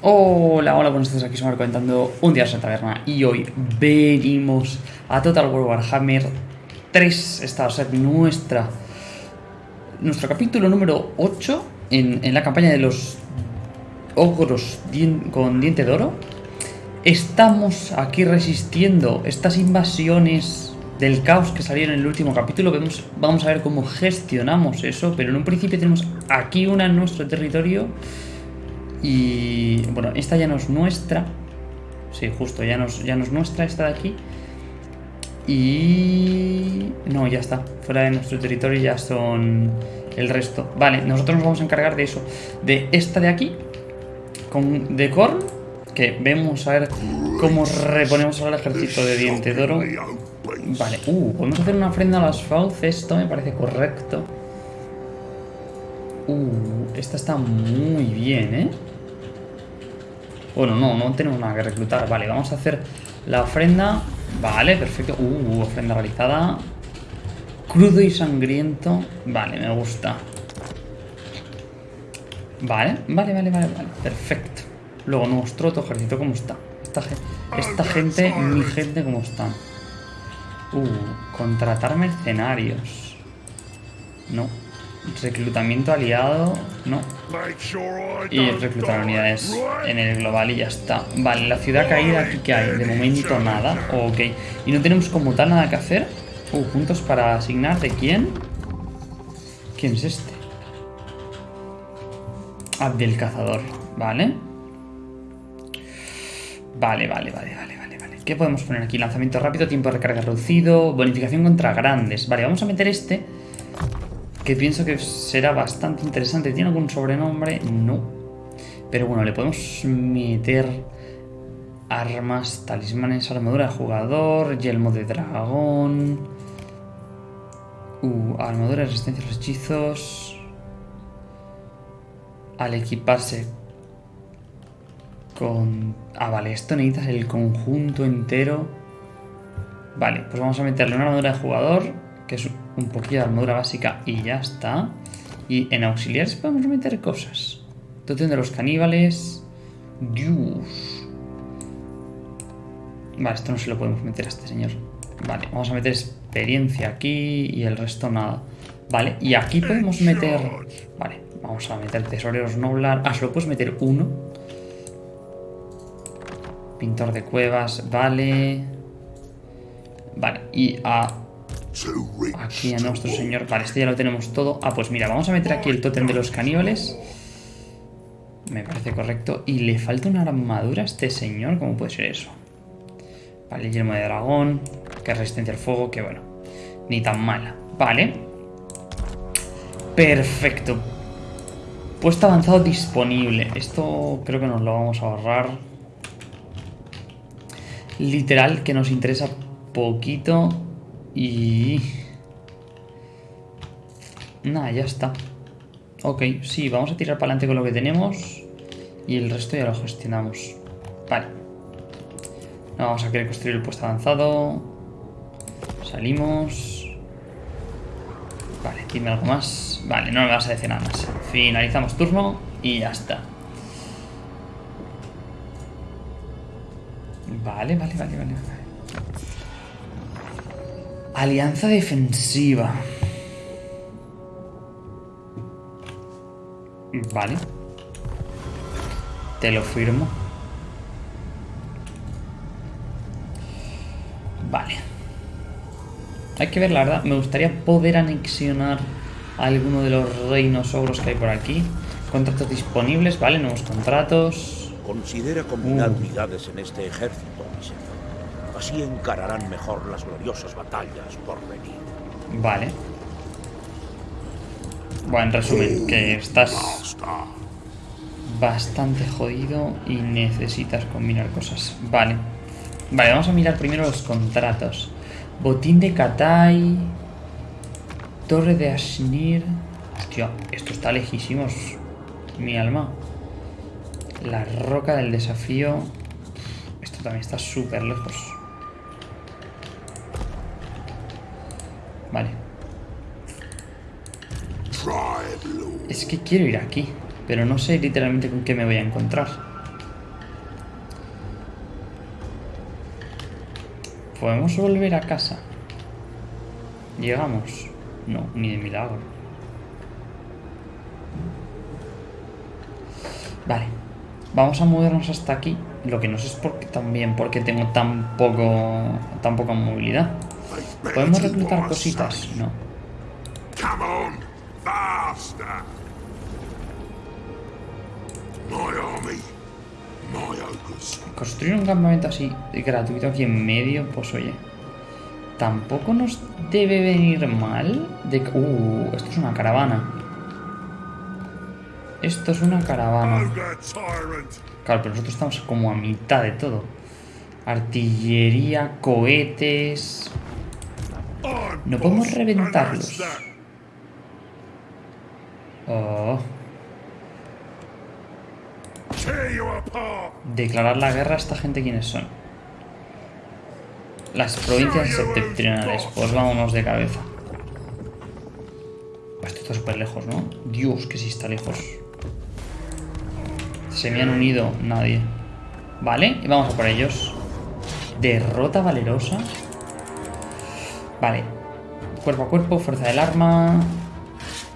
Hola, hola, buenos días, aquí somos comentando un día en la taberna y hoy venimos a Total War Warhammer 3, esta va a ser nuestra, nuestro capítulo número 8 en, en la campaña de los ogros con diente de oro. Estamos aquí resistiendo estas invasiones del caos que salieron en el último capítulo. Vemos, vamos a ver cómo gestionamos eso, pero en un principio tenemos aquí una en nuestro territorio. Y bueno, esta ya no es nuestra. Sí, justo, ya no es, ya no es nuestra esta de aquí. Y... No, ya está. Fuera de nuestro territorio ya son el resto. Vale, nosotros nos vamos a encargar de eso. De esta de aquí. Con de Korn. Que vemos a ver cómo reponemos ahora el ejército de diente de oro. Vale, uh, podemos hacer una ofrenda a las fauces. Esto me parece correcto. Uh, esta está muy bien, ¿eh? Bueno, no, no tenemos nada que reclutar. Vale, vamos a hacer la ofrenda. Vale, perfecto. Uh, ofrenda realizada. Crudo y sangriento. Vale, me gusta. Vale, vale, vale, vale, vale. Perfecto. Luego nuestro otro ejército, ¿cómo está? Esta, esta gente, mi gente, ¿cómo está? Uh, contratar mercenarios. No. Reclutamiento aliado. No. Y reclutar unidades en el global y ya está. Vale, la ciudad caída aquí que hay. De momento nada. Ok. Y no tenemos como tal nada que hacer. Uh, puntos para asignar. ¿De quién? ¿Quién es este? Abdel Cazador. Vale. Vale, vale, vale, vale, vale, vale. ¿Qué podemos poner aquí? Lanzamiento rápido, tiempo de recarga reducido, bonificación contra grandes. Vale, vamos a meter este. Que pienso que será bastante interesante. ¿Tiene algún sobrenombre? No. Pero bueno, le podemos meter armas, talismanes, armadura de jugador, yelmo de dragón. Uh, armadura de resistencia a los hechizos. Al equiparse con... Ah, vale, esto necesitas el conjunto entero. Vale, pues vamos a meterle una armadura de jugador, que es un poquillo de armadura básica y ya está. Y en auxiliares podemos meter cosas. Totem de los caníbales. Dios. Vale, esto no se lo podemos meter a este señor. Vale, vamos a meter experiencia aquí y el resto nada. Vale, y aquí podemos meter... Vale, vamos a meter tesoreros noblar. Ah, solo puedes meter uno. Pintor de cuevas, vale. Vale, y a... Aquí a nuestro señor... Vale, este ya lo tenemos todo. Ah, pues mira, vamos a meter aquí el tótem de los caníbales. Me parece correcto. Y le falta una armadura a este señor. ¿Cómo puede ser eso? Vale, el yelmo de dragón. Que resistencia al fuego. Que bueno, ni tan mala. Vale. Perfecto. Puesto avanzado disponible. Esto creo que nos lo vamos a ahorrar. Literal, que nos interesa poquito. Y... Nada, ya está. Ok, sí, vamos a tirar para adelante con lo que tenemos. Y el resto ya lo gestionamos. Vale. No vamos a querer construir el puesto avanzado. Salimos. Vale, dime algo más. Vale, no me vas a decir nada más. Finalizamos turno y ya está. Vale, vale, vale, vale. Alianza defensiva. Vale. Te lo firmo. Vale. Hay que ver, la verdad. Me gustaría poder anexionar a alguno de los reinos ogros que hay por aquí. Contratos disponibles, vale, nuevos contratos. Considera combinar Uh. unidades en este ejército, mi señor. Así encararán mejor las gloriosas batallas por venir. Vale. Bueno, en resumen, que estás bastante jodido y necesitas combinar cosas. Vale. Vale, vamos a mirar primero los contratos. Botín de Katai. Torre de Ashnir. Hostia, esto está lejísimos. Mi alma. La roca del desafío. Esto también está súper lejos. Es que quiero ir aquí, pero no sé literalmente con qué me voy a encontrar. ¿Podemos volver a casa? ¿Llegamos? No, ni de milagro. Vale, vamos a movernos hasta aquí. Lo que no sé es por qué, también porque tengo tan poco, tan poca movilidad. ¿Podemos reclutar cositas? No. Construir un campamento así gratuito aquí en medio, pues oye. Tampoco nos debe venir mal de... Uh, esto es una caravana. Esto es una caravana. Claro, pero nosotros estamos como a mitad de todo. Artillería, cohetes... No podemos reventarlos. Oh. Declarar la guerra a esta gente quiénes son. Las provincias septentrionales. Pues vámonos de cabeza. Esto está súper lejos, ¿no? Dios, que sí está lejos. Se me han unido nadie. Vale, y vamos a por ellos. Derrota valerosa. Vale. Cuerpo a cuerpo, fuerza del arma.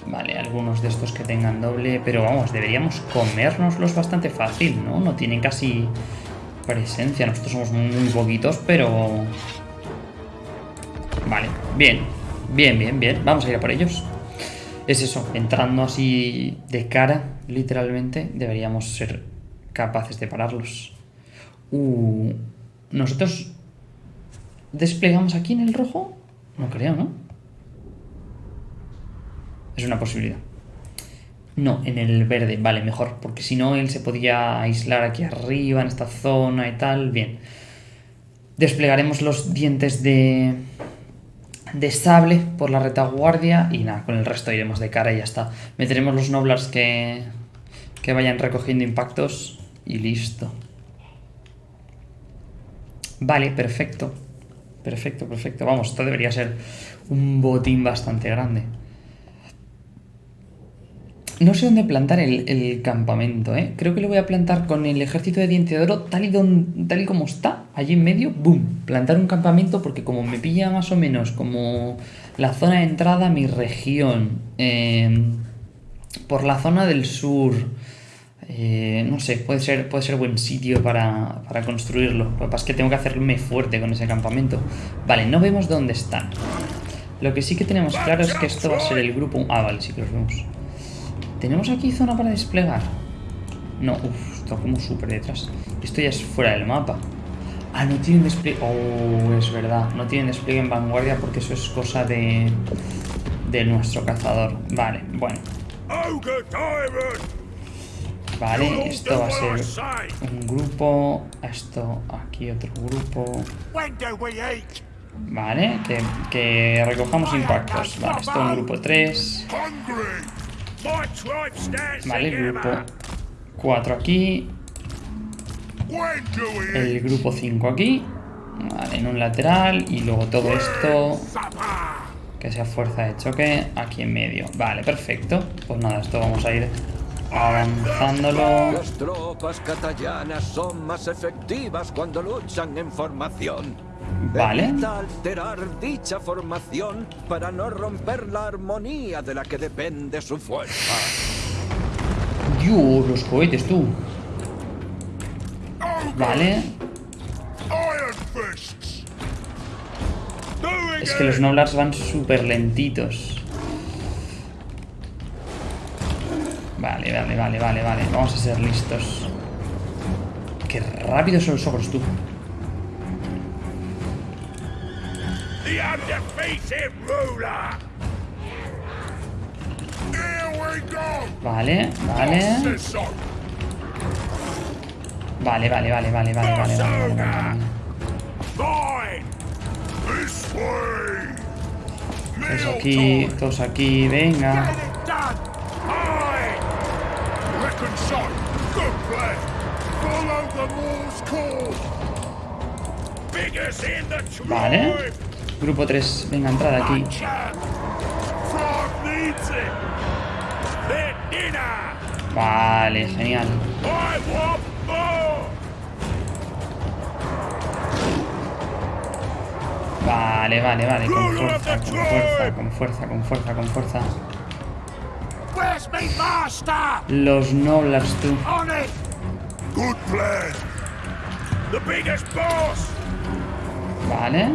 Vale, algunos de estos que tengan doble. Pero vamos, deberíamos comérnoslos bastante fácil, ¿no? No tienen casi presencia. Nosotros somos muy poquitos, pero... Vale, bien. Bien, bien, bien. Vamos a ir a por ellos. Es eso, entrando así de cara, literalmente, deberíamos ser capaces de pararlos. Uh, ¿Nosotros desplegamos aquí en el rojo? No creo, ¿no? Es una posibilidad. No, en el verde, vale, mejor, porque si no él se podía aislar aquí arriba, en esta zona y tal, bien. Desplegaremos los dientes de, de sable por la retaguardia y nada, con el resto iremos de cara y ya está. Meteremos los noblars que, que vayan recogiendo impactos y listo. Vale, perfecto. Perfecto, perfecto. Vamos, esto debería ser un botín bastante grande. No sé dónde plantar el, campamento, ¿eh? Creo que lo voy a plantar con el ejército de diente de oro tal y, tal y como está, allí en medio, ¡boom! Plantar un campamento porque como me pilla más o menos como la zona de entrada a mi región, eh, por la zona del sur, eh, no sé, puede ser, puede ser buen sitio para, para construirlo. Lo que pasa es que tengo que hacerme fuerte con ese campamento. Vale, no vemos dónde están. Lo que sí que tenemos claro es que esto va a ser el grupo... Ah, vale, sí que los vemos. ¿Tenemos aquí zona para desplegar? No, uff, está como súper detrás. Esto ya es fuera del mapa. Ah, no tienen despliegue... Oh, es verdad. No tienen despliegue en vanguardia porque eso es cosa de... De nuestro cazador. Vale, bueno. Vale, esto va a ser un grupo. Esto aquí otro grupo. Vale, que, que recojamos impactos. Vale, esto un grupo 3. Vale, grupo 4 aquí. El grupo 5 aquí. Vale, en un lateral. Y luego todo esto. Que sea fuerza de choque aquí en medio. Vale, perfecto. Pues nada, esto vamos a ir avanzándolo. Las tropas catallanas son más efectivas cuando luchan en formación. Vale. Evita alterar dicha formación para no romper la armonía de la que depende su fuerza. Dios, los cohetes, tú. Vale. Es que los. Noblars van súper lentitos. Vale, vale, vale, vale, vale. Vamos a ser listos. Qué rápidos son los ogros, tú. the undefeated ruler. Vale, vale. Vale, vale, vale, vale, vale, vale, vale, Todos aquí, todos aquí, venga. Vale. Grupo 3, venga, entrada aquí. Vale, genial. Vale, vale, vale, con fuerza, con fuerza, con fuerza, con fuerza, con fuerza. Los Noblars, tú. Vale.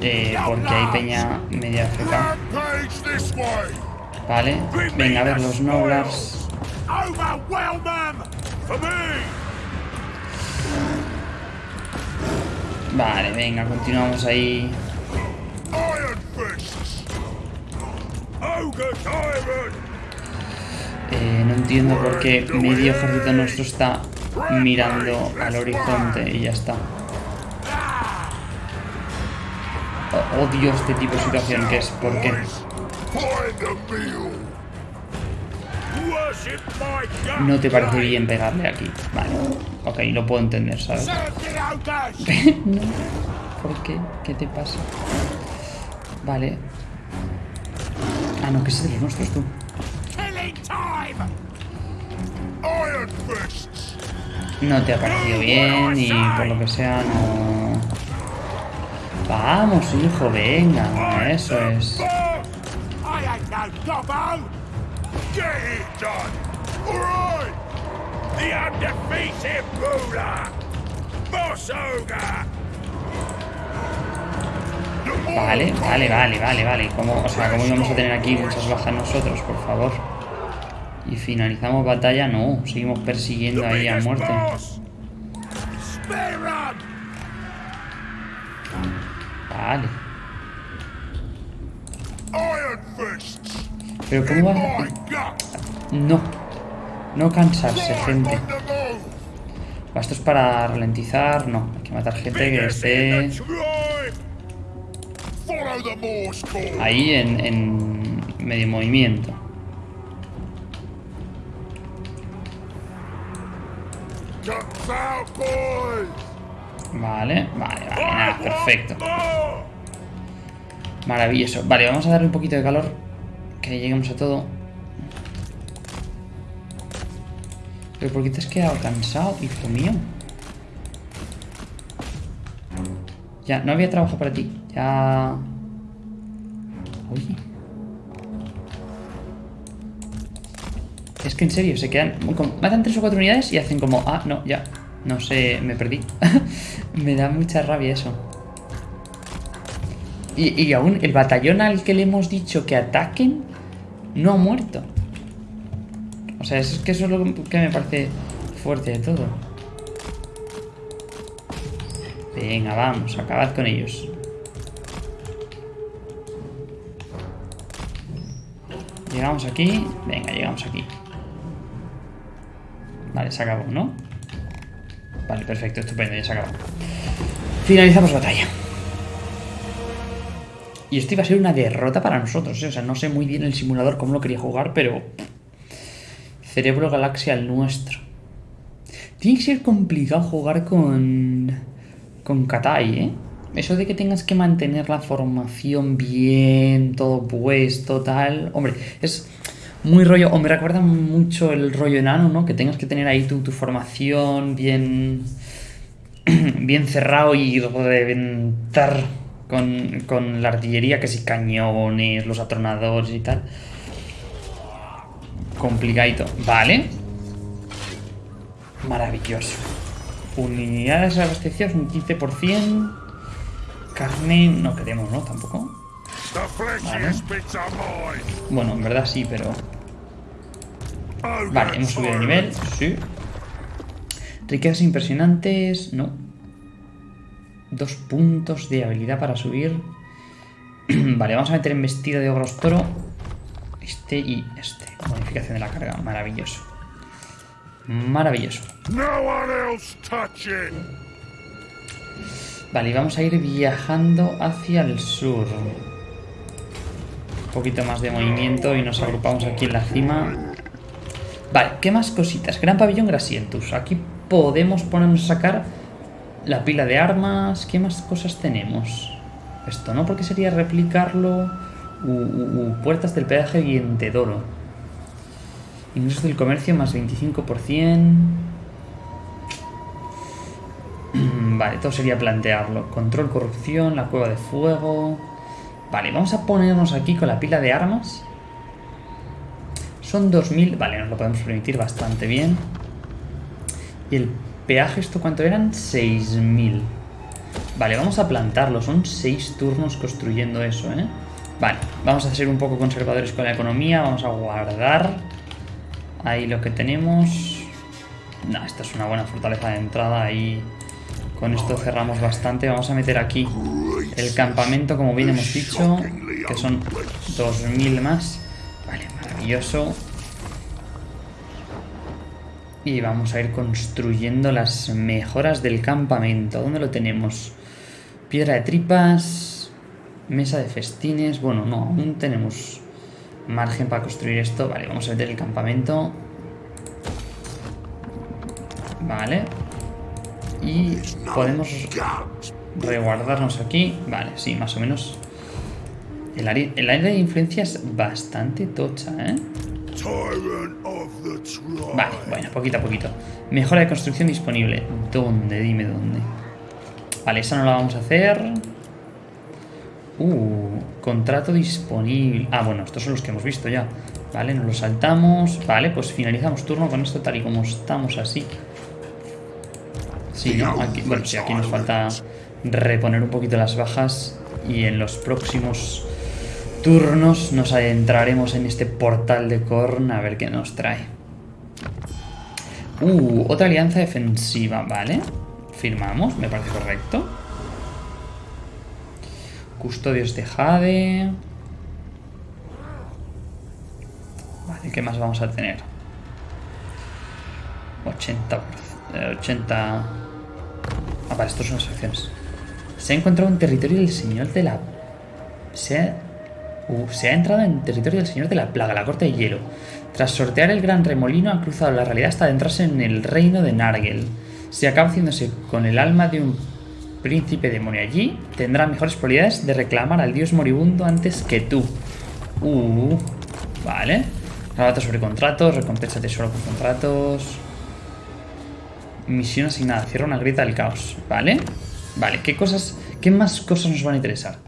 Eh, porque hay peña media feca. Vale. Venga, a ver los Noblars. Vale, venga, continuamos ahí. Eh, no entiendo por qué medio ejército nuestro está mirando al horizonte y ya está. Odio este tipo de situación que es my god! no te parece bien pegarle aquí. Vale, ok, lo puedo entender, ¿sabes? No. ¿Por qué? ¿Qué te pasa? Vale. Ah, no, que es de los nuestros tú. No te ha parecido bien y por lo que sea no... Vamos, hijo, venga, eso es. Vale, vale, vale, vale, vale. ¿Cómo, o sea, ¿cómo íbamos a tener aquí muchas bajas nosotros, por favor? Y finalizamos batalla, no, seguimos persiguiendo ahí a muerte. Vale. Pero ¿cómo va? gut! No. No cansarse, gente. Esto es para ralentizar, no. Hay que matar gente que esté ahí en, en medio movimiento. Vale, vale, vale, nada, perfecto. Maravilloso. Vale, vamos a darle un poquito de calor. Que lleguemos a todo. Pero ¿por qué te has quedado cansado, hijo mío? Ya, no había trabajo para ti. Ya... Oye. Es que en serio, se quedan... como- Matan tres o cuatro unidades y hacen como... Ah, no, ya. No sé, me perdí. me da mucha rabia eso. Y, y aún el batallón al que le hemos dicho que ataquen no ha muerto. O sea, es que eso es lo que me parece fuerte de todo. Venga, vamos, acabad con ellos. Llegamos aquí. Venga, llegamos aquí. Vale, se acabó, ¿no? Vale, perfecto, estupendo, ya se acabó. Finalizamos batalla. Y esto iba a ser una derrota para nosotros, ¿eh? O sea, no sé muy bien el simulador cómo lo quería jugar, pero... Cerebro Galaxia el nuestro. Tiene que ser complicado jugar con... Con Katai, ¿eh? Eso de que tengas que mantener la formación bien, todo puesto, tal... Hombre, es muy rollo... O me recuerda mucho el rollo enano, ¿no? Que tengas que tener ahí tu, tu formación bien... bien cerrado y reventar con, con la artillería, que si cañones, los atronadores y tal. Complicadito. Vale. Maravilloso. Unidades abastecidas un 15%. Carne no queremos, ¿no? Tampoco. Bueno, en verdad sí, pero... Vale, hemos subido de nivel. Sí. Riquezas impresionantes. No. Dos puntos de habilidad para subir. vale, vamos a meter en vestido de ogros toro. Este y este. Modificación de la carga. Maravilloso. Maravilloso. Vale, y vamos a ir viajando hacia el sur. Un poquito más de movimiento y nos agrupamos aquí en la cima. Vale, ¿qué más cositas? Gran pabellón Grasientus. Aquí podemos ponernos a sacar la pila de armas. ¿Qué más cosas tenemos? Esto, ¿no? Porque sería replicarlo. Uh, uh, puertas del peaje Guientedoro. Ingresos del comercio más 25%. Vale, todo sería plantearlo. Control, corrupción, la cueva de fuego... Vale, vamos a ponernos aquí con la pila de armas. Son 2.000... Vale, nos lo podemos permitir bastante bien. Y el peaje, ¿esto cuánto eran? 6.000. Vale, vamos a plantarlo. Son 6 turnos construyendo eso, ¿eh? Vale, vamos a ser un poco conservadores con la economía. Vamos a guardar ahí lo que tenemos. No, esta es una buena fortaleza de entrada. Ahí con esto cerramos bastante. Vamos a meter aquí el campamento, como bien hemos dicho, que son 2.000 más. Maravilloso. Y vamos a ir construyendo las mejoras del campamento. ¿Dónde lo tenemos? Piedra de tripas, mesa de festines. Bueno, no, aún tenemos margen para construir esto. Vale, vamos a meter el campamento. Vale. Y podemos reguardarnos aquí. Vale, sí, más o menos. El área, el área de influencia es bastante tocha, ¿eh? Vale, bueno, poquito a poquito. Mejora de construcción disponible. ¿Dónde? Dime dónde. Vale, esa no la vamos a hacer. Uh, contrato disponible. Ah, bueno, estos son los que hemos visto ya. Vale, nos lo saltamos. Vale, pues finalizamos turno con esto tal y como estamos así. Sí, ¿no? Aquí, bueno, sí, aquí nos falta reponer un poquito las bajas. Y en los próximos turnos nos adentraremos en este portal de Korn a ver qué nos trae. Uh, otra alianza defensiva, vale. Firmamos, me parece correcto. Custodios de Jade. Vale, ¿qué más vamos a tener? 80... eh, 80... Ah, vale, estos son las acciones. Se ha encontrado en territorio del señor de la... Se ha... Uh, se ha entrado en territorio del señor de la plaga, la corte de hielo. Tras sortear el gran remolino ha cruzado la realidad hasta adentrarse en el reino de Nargel. Si acaba haciéndose con el alma de un príncipe demonio allí, tendrá mejores probabilidades de reclamar al dios moribundo antes que tú. Uh, vale. Rabato sobre contratos, recompensa tesoro por contratos. Misión asignada, cierra una grieta del caos. Vale. Vale, ¿qué cosas, qué más cosas nos van a interesar?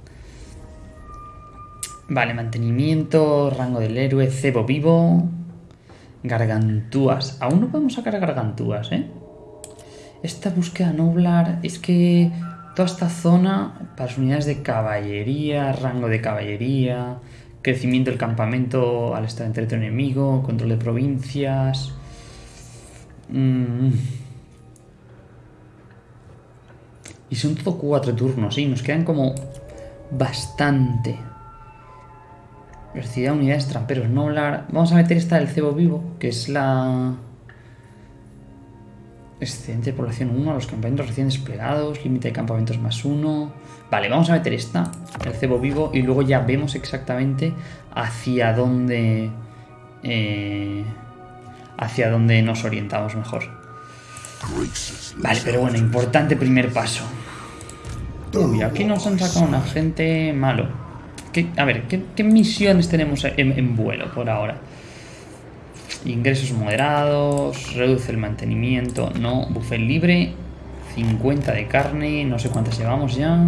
Vale, mantenimiento, rango del héroe, cebo vivo, gargantúas. Aún no podemos sacar gargantúas, ¿eh? Esta búsqueda noblar es que toda esta zona para las unidades de caballería, rango de caballería, crecimiento del campamento al estar en territorio enemigo, control de provincias. Mm. Y son todo cuatro turnos, sí, nos quedan como bastante. Velocidad, unidades, tramperos, noblar. Vamos a meter esta del cebo vivo, que es la... Excedente de población 1 a los campamentos recién desplegados, límite de campamentos más 1. Vale, vamos a meter esta, el cebo vivo, y luego ya vemos exactamente hacia dónde... eh, hacia dónde nos orientamos mejor. Vale, pero bueno, importante primer paso. Uy, aquí nos han sacado un agente malo. ¿Qué- a ver, ¿qué, misiones tenemos en, en vuelo por ahora? Ingresos moderados, reduce el mantenimiento, no, buffet libre, 50 de carne, no sé cuántas llevamos ya.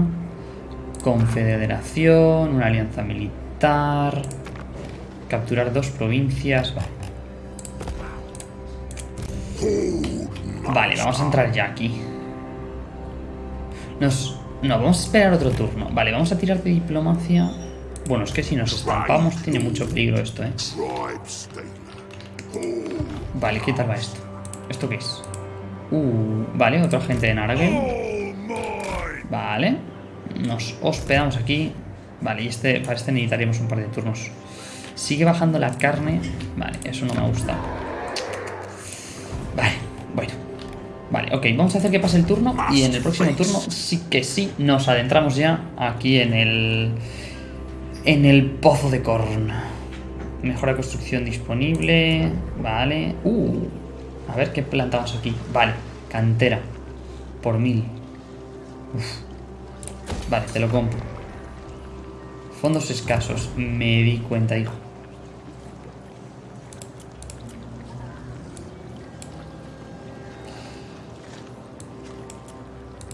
Confederación, una alianza militar, capturar dos provincias, vale. Vale, vamos a entrar ya aquí. Nos... No, vamos a esperar otro turno. Vale, vamos a tirar de diplomacia. Bueno, es que si nos estampamos tiene mucho peligro esto, ¿eh? Vale, ¿qué tal va esto? ¿Esto qué es? Uh, vale, otro agente de mine. Vale. Nos hospedamos aquí. Vale, y este, para este necesitaríamos un par de turnos. Sigue bajando la carne. Vale, eso no me gusta. Vale, bueno. Vale, ok, vamos a hacer que pase el turno y en el próximo turno sí que sí nos adentramos ya aquí en el... En el pozo de Korn. Mejora construcción disponible. Vale. Uh, a ver qué plantamos aquí. Vale, cantera. Por mil. Vale, te lo compro. Fondos escasos. Me di cuenta, hijo.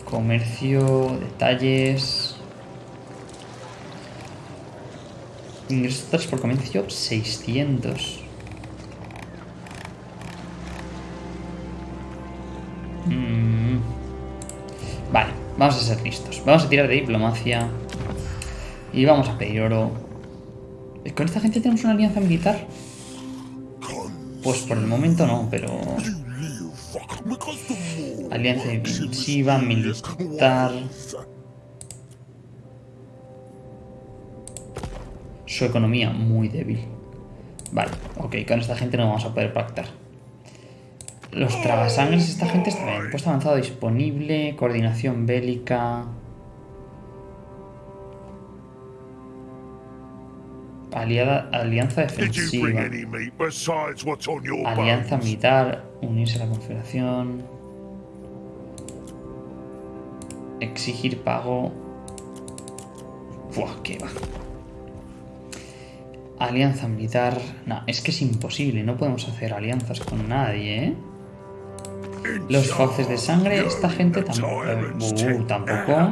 Comercio, detalles. Ingresos totales por comercio 600. Mm. Vale, vamos a ser listos. Vamos a tirar de diplomacia. Y vamos a pedir oro. ¿Con esta gente tenemos una alianza militar? Pues por el momento no, pero... Alianza defensiva, militar... Su economía muy débil. Vale, ok, con esta gente no vamos a poder pactar. Los tragasangres, esta gente está bien. Puesto avanzado disponible, coordinación bélica... Aliada, alianza defensiva. Alianza militar, unirse a la confederación. Exigir pago. Buah, qué va. Alianza militar. No, es que es imposible, no podemos hacer alianzas con nadie, ¿eh? Los fauces de sangre, esta gente tampoco. Tampoco.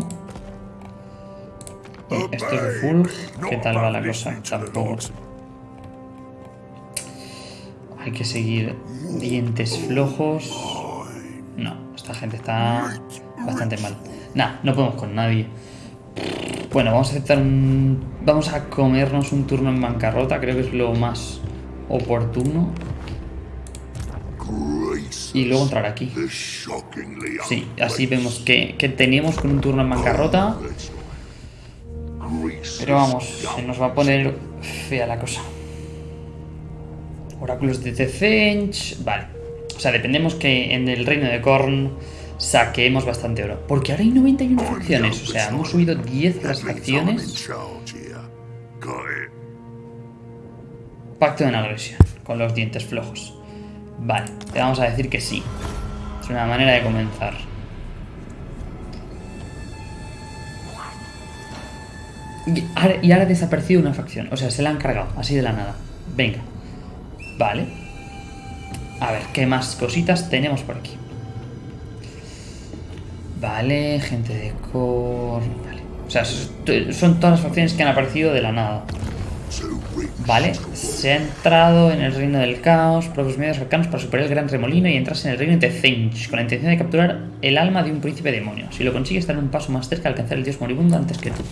Y Esto es de Fulg, ¿qué tal va la cosa? Tampoco. Hay que seguir dientes flojos. No, esta gente está bastante mal. Nah, no podemos con nadie. Bueno, vamos a aceptar un... Vamos a comernos un turno en bancarrota, creo que es lo más oportuno. Y luego entrar aquí. Sí, así vemos que, que teníamos con un turno en bancarrota. Pero vamos, se nos va a poner fea la cosa. Oráculos de Tezench. Vale. O sea, dependemos que en el reino de Korn saquemos bastante oro. Porque ahora hay 91 facciones. O sea, hemos subido 10 las facciones. Pacto de una agresión. Con los dientes flojos. Vale, te vamos a decir que sí. Es una manera de comenzar. Y ahora, y ahora ha desaparecido una facción. O sea, se la han cargado, así de la nada. Venga. Vale. A ver, ¿qué más cositas tenemos por aquí? Vale, gente de core... O sea, son todas las facciones que han aparecido de la nada. Vale, se ha entrado en el reino del caos, propios medios cercanos para superar el gran remolino y entrarse en el reino de Zench, con la intención de capturar el alma de un príncipe demonio. Si lo consigues, estar un paso más cerca de alcanzar el dios moribundo antes que tú.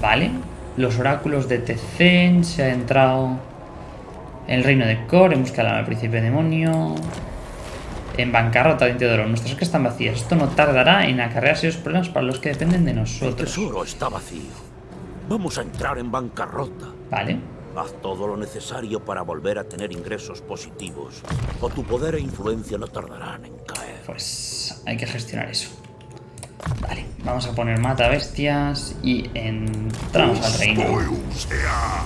Vale, los oráculos de Tezen se ha entrado en el reino de Kor en busca del alma del príncipe demonio. En bancarrota de oro. Nuestras arcas están vacías. Esto no tardará en acarrear serios problemas para los que dependen de El nosotros. tesoro está vacío. Vamos a entrar en bancarrota. Vale. Haz todo lo necesario para volver a tener ingresos positivos, o tu poder e influencia no tardarán en caer. Pues hay que gestionar eso. Vale, vamos a poner mata bestias y entramos al reino.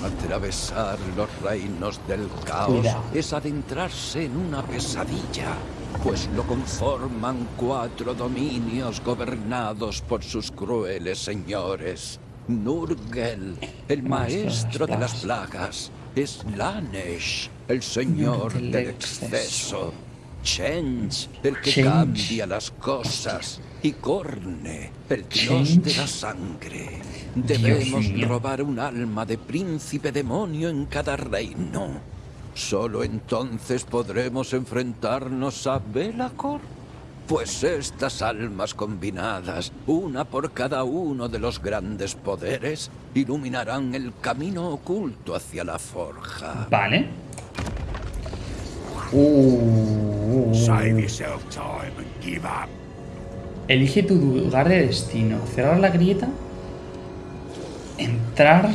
Atravesar los reinos del caos Cuidado. es adentrarse en una pesadilla, pues lo conforman cuatro dominios gobernados por sus crueles señores. Nurgel, el maestro de las plagas, Slanesh, el señor Del exceso. Change, el que cambia las cosas, y Corne, el dios de la sangre. Debemos robar un alma de príncipe demonio en cada reino. Solo entonces podremos enfrentarnos a Belacor. Pues estas almas combinadas, una por cada uno de los grandes poderes, iluminarán el camino oculto hacia la forja. Vale. Uh, Save yourself time and give up. Elige tu lugar de destino. Cerrar la grieta. Entrar.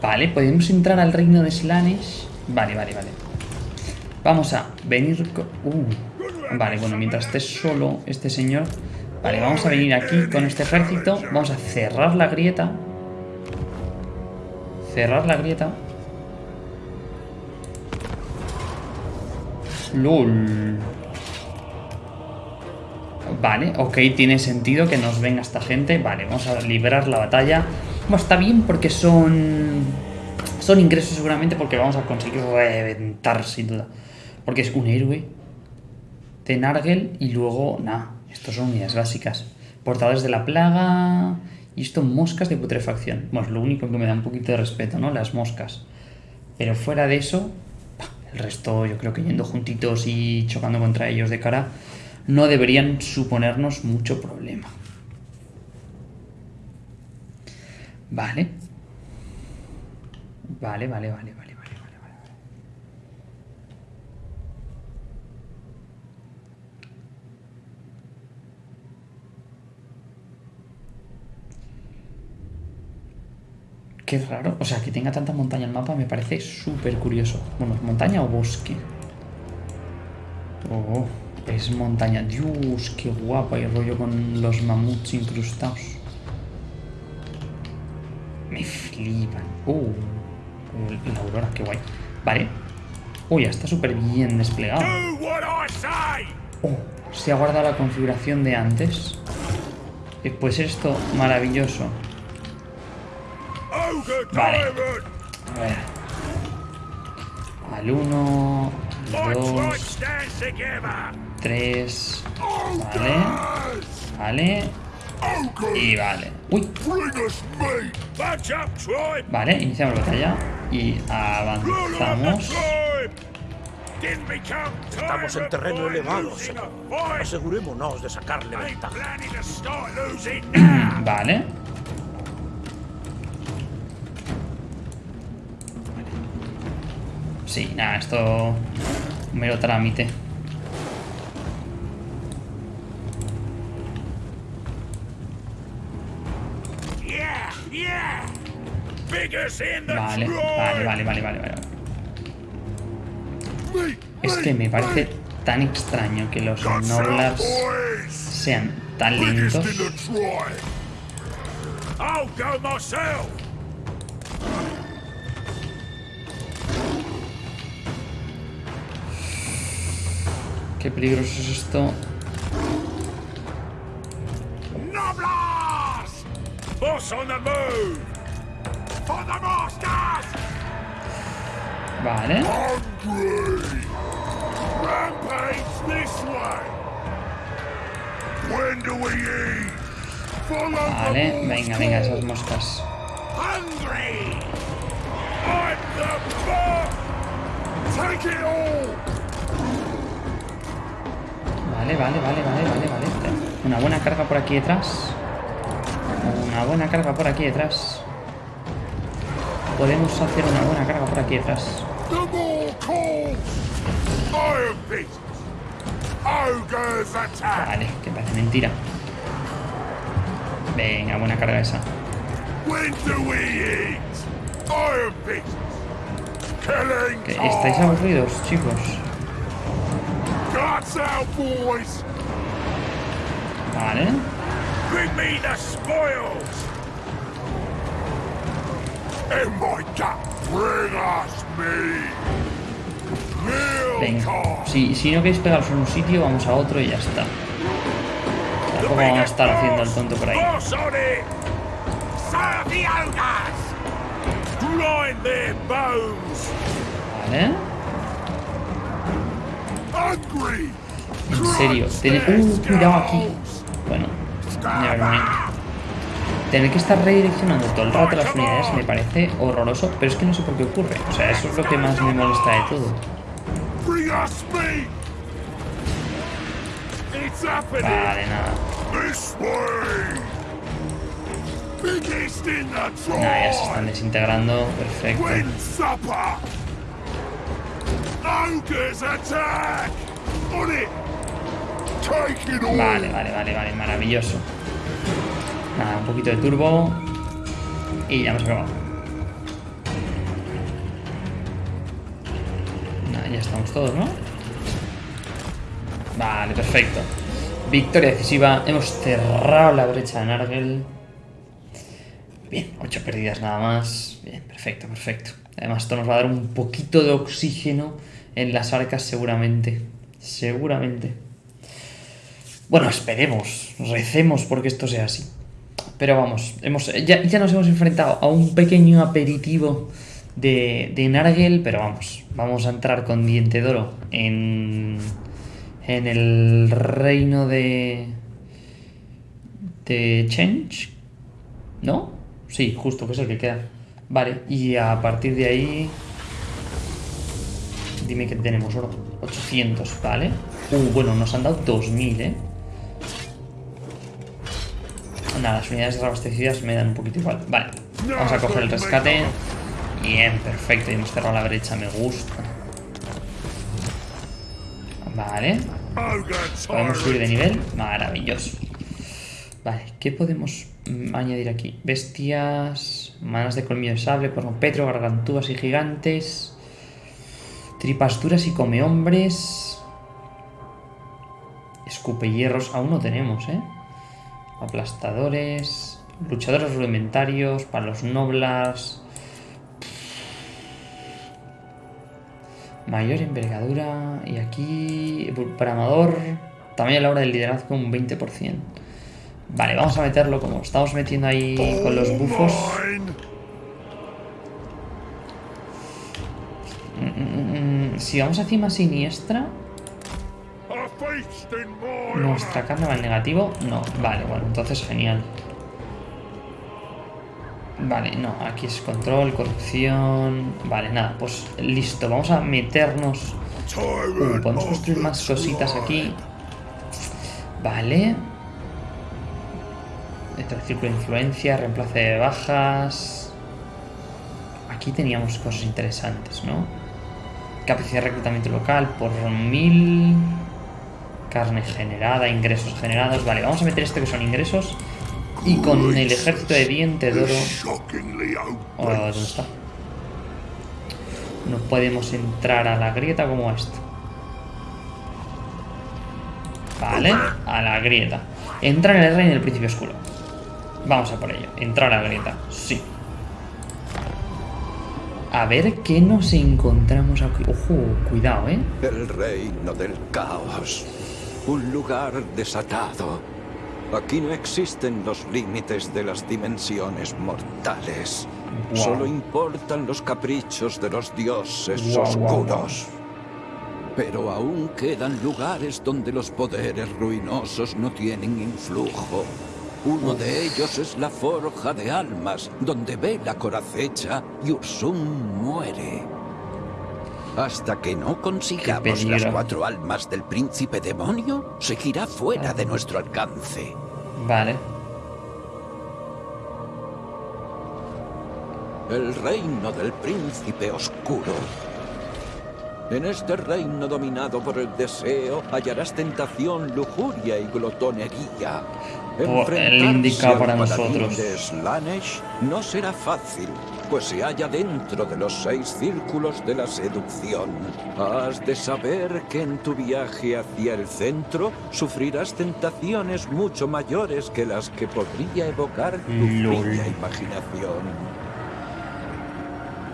Vale, podemos entrar al reino de Slanesh. Vale, vale, vale. Vamos a venir... co- Uh. Vale, bueno, mientras esté solo este señor... Vale, vamos a venir aquí con este ejército. Vamos a cerrar la grieta. Cerrar la grieta. LOL. Vale, ok, tiene sentido que nos venga esta gente. Vale, vamos a liberar la batalla. Bueno, está bien porque son... Son ingresos seguramente porque vamos a conseguir reventar sin duda. Porque es un héroe de Nargel y luego, nada, estos son unidades básicas. Portadores de la plaga y esto moscas de putrefacción. Bueno, es lo único que me da un poquito de respeto, ¿no? Las moscas. Pero fuera de eso, el resto yo creo que yendo juntitos y chocando contra ellos de cara, no deberían suponernos mucho problema. Vale. Vale, vale, vale, vale, vale, vale. Qué raro, o sea, que tenga tanta montaña el mapa me parece súper curioso. Bueno, ¿es montaña o bosque? Oh, es montaña. Dios, qué guapa y rollo con los mamuts incrustados. Me flipan. Uh, la aurora, qué guay. Vale. Uy, ya está súper bien desplegado. Oh, se ha guardado la configuración de antes. Eh, Pues esto, maravilloso. Vale. A ver. Al 1, My al tribe 2, stands together! 3. Vale. Vale. Y vale. Uy, vale, iniciamos la batalla. Y avanzamos. Estamos en terreno elevado, señor. Asegurémonos de sacarle ventaja. Vale. Sí, nada, esto... Mero trámite. Vale, vale, vale, vale, vale, vale. Es que me parece tan extraño que los boys! sean tan lentos. Qué peligroso es esto. On the move! For the masters! Vale. Vale, venga, venga, esas moscas. Vale, vale, vale, vale, vale, vale. Una buena carga por aquí detrás. Una buena carga por aquí detrás. Podemos hacer una buena carga por aquí attack! Vale, que parece mentira. Venga, buena carga esa. Que ¿Estáis aburridos, chicos? Vale. Venga. Si, si no queréis pegaros en un sitio, vamos a otro y ya está. Tampoco vamos a estar haciendo el tonto por ahí. Vale. En serio. Tener... Uh, cuidado aquí. Bueno, mind. Tener que estar redireccionando todo el rato las unidades me parece horroroso, pero es que no sé por qué ocurre. O sea, eso es lo que más me molesta de todo. Vale, nada. Nada, ya se están desintegrando. Perfecto. Vale, vale, vale, vale. Maravilloso. Nada, un poquito de turbo. Y ya hemos acabado. Nada, ya estamos todos, ¿no? Vale, perfecto. Victoria decisiva. Hemos cerrado la brecha de Nargel. Bien, ocho pérdidas nada más. Bien, perfecto, perfecto. Además, esto nos va a dar un poquito de oxígeno en las arcas seguramente. Seguramente. Bueno, esperemos, recemos porque esto sea así. Pero vamos, hemos, ya, ya nos hemos enfrentado a un pequeño aperitivo de, de Nargel, pero vamos, vamos a entrar con Diente de en, en el reino de, de Change, ¿no? Sí, justo, que es el que queda. Vale, y a partir de ahí... Dime que tenemos oro. 800, ¿vale? Uh, bueno, nos han dado 2000, ¿eh? Nada, las unidades reabastecidas me dan un poquito igual. Vale, vamos a coger el rescate. Bien, perfecto. Y hemos cerrado la brecha, me gusta. Vale. Podemos subir de nivel. Maravilloso. Vale, ¿qué podemos añadir aquí? Bestias, manas de colmillo de sable, petro, gargantúas y gigantes, tripas duras y come hombres, escupe hierros, aún no tenemos, ¿eh? Aplastadores, luchadores rudimentarios, para los noblas, mayor envergadura y aquí para amador, también a la hora del liderazgo un 20%. Vale, vamos a meterlo como estamos metiendo ahí con los bufos. Mm, mm, mm, si vamos a cima siniestra... ¿Nuestra carne va al negativo? No, vale, bueno, entonces genial. Vale, no, aquí es control, corrupción... Vale, nada, pues listo, vamos a meternos... Uh, podemos construir más cositas aquí. Vale. Este círculo de influencia, reemplazo de bajas... Aquí teníamos cosas interesantes, ¿no? Capacidad de reclutamiento local por mil... Carne generada, ingresos generados... Vale, vamos a meter esto que son ingresos. Y con el ejército de diente de oro... Oh, ¿Dónde está? No podemos entrar a la grieta como esto. Vale, a la grieta. Entra en el reino del príncipe oscuro. Vamos a por ello. Entrar a la grieta. Sí. A ver qué nos encontramos aquí. Ojo, cuidado, ¿eh? El reino del caos. Un lugar desatado. Aquí no existen los límites de las dimensiones mortales. Solo importan los caprichos de los dioses oscuros. Pero aún quedan lugares donde los poderes ruinosos no tienen influjo. Uno de ellos es la Forja de Almas, donde Vela coracecha y Ursum muere. Hasta que no consigamos las cuatro almas del príncipe demonio, seguirá fuera de nuestro alcance. Vale. El reino del príncipe oscuro en este reino dominado por el deseo hallarás tentación, lujuria y glotonería. el indicado para nosotros. de Slanesh no será fácil, pues se halla dentro de los seis círculos de la seducción. Has de saber que en tu viaje hacia el centro sufrirás tentaciones mucho mayores que las que podría evocar tu fría imaginación.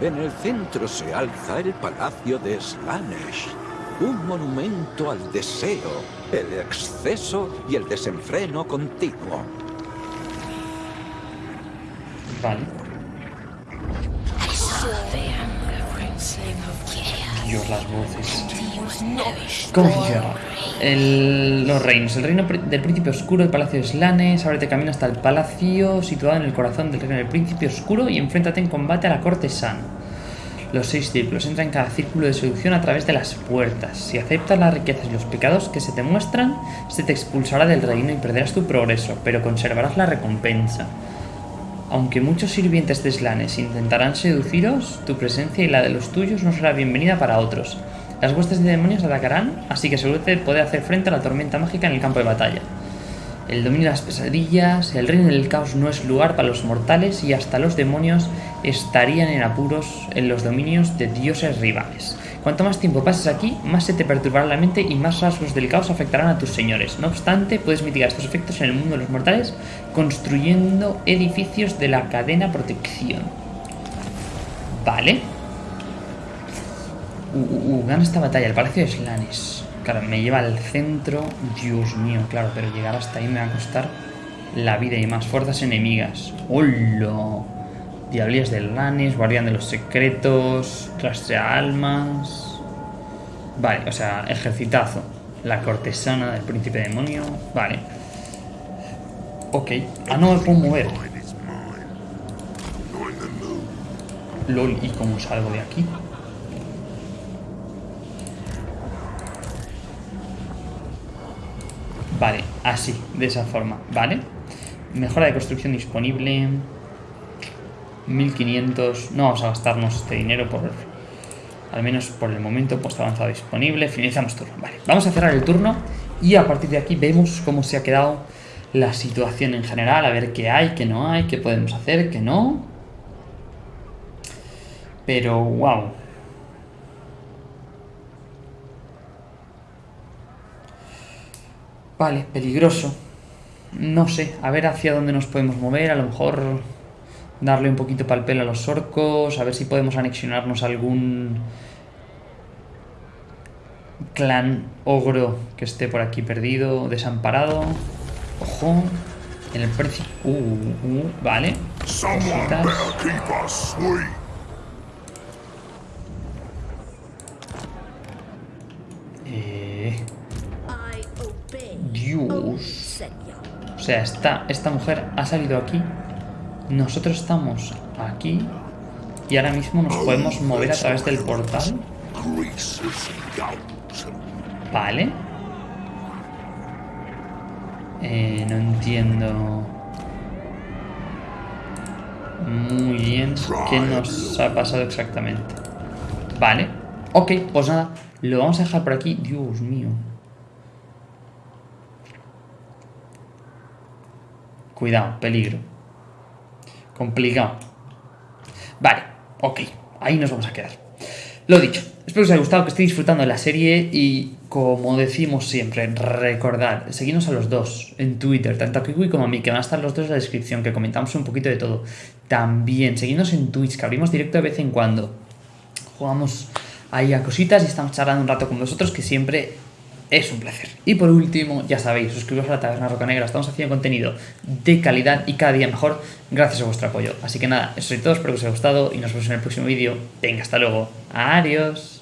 En el centro se alza el Palacio de Slanesh, un monumento al deseo, el exceso y el desenfreno continuo. Vale. Las voces. Los reinos. El reino del príncipe oscuro, el palacio de Slanes. Ábrete camino hasta el palacio situado en el corazón del reino del príncipe oscuro y enfréntate en combate a la corte San. Los seis círculos. Entra en cada círculo de seducción a través de las puertas. Si aceptas las riquezas y los pecados que se te muestran, se te expulsará del reino y perderás tu progreso, pero conservarás la recompensa. Aunque muchos sirvientes de Slanes intentarán seduciros, tu presencia y la de los tuyos no será bienvenida para otros. Las huestes de demonios atacarán, así que asegúrate de poder hacer frente a la tormenta mágica en el campo de batalla. El dominio de las pesadillas, el reino del caos no es lugar para los mortales y hasta los demonios estarían en apuros en los dominios de dioses rivales. Cuanto más tiempo pases aquí, más se te perturbará la mente y más rasgos del caos afectarán a tus señores. No obstante, puedes mitigar estos efectos en el mundo de los mortales construyendo edificios de la cadena protección. Vale. Uh, uh, uh, gana esta batalla, el Palacio de Slanes. Claro, me lleva al centro. Dios mío, claro, pero llegar hasta ahí me va a costar la vida y más fuerzas enemigas. ¡Hola! Diablillas del Lanis, Guardián de los Secretos, Rastrea Almas. Vale, o sea, ejercitazo. La cortesana del príncipe demonio. Vale. Ok. Ah, no me puedo mover. LOL, ¿y cómo salgo de aquí? Vale, así, de esa forma, ¿vale? Mejora de construcción disponible. 1500. No vamos a gastarnos este dinero por. Al menos por el momento, puesto avanzado disponible. Finalizamos turno. Vale, vamos a cerrar el turno y a partir de aquí vemos cómo se ha quedado la situación en general. A ver qué hay, qué no hay, qué podemos hacer, qué no. Pero, wow. Vale, peligroso. No sé, a ver hacia dónde nos podemos mover. A lo mejor darle un poquito pal pelo a los orcos. A ver si podemos anexionarnos a algún clan ogro que esté por aquí perdido, desamparado. Ojo. En el precio. Uh, uh, vale. Someone Cositas. Eh. Dios. O sea, esta, esta mujer ha salido aquí. Nosotros estamos aquí. Y ahora mismo nos podemos mover a través del portal. Vale. Eh, no entiendo muy bien qué nos ha pasado exactamente. Vale. Ok, pues nada. Lo vamos a dejar por aquí. Dios mío. Cuidado, peligro. Complicado. Vale, ok. Ahí nos vamos a quedar. Lo dicho, espero que os haya gustado, que estéis disfrutando de la serie y como decimos siempre, recordad, seguidnos a los dos en Twitter, tanto a Kiwi como a mí, que van a estar los dos en la descripción, que comentamos un poquito de todo. También, seguidnos en Twitch, que abrimos directo de vez en cuando. Jugamos ahí a cositas y estamos charlando un rato con vosotros, que siempre es un placer. Y por último, ya sabéis, suscribiros a la Taberna Roca Negra, estamos haciendo contenido de calidad y cada día mejor gracias a vuestro apoyo. Así que nada, eso es todo, espero que os haya gustado y nos vemos en el próximo vídeo. Venga, hasta luego. Adiós.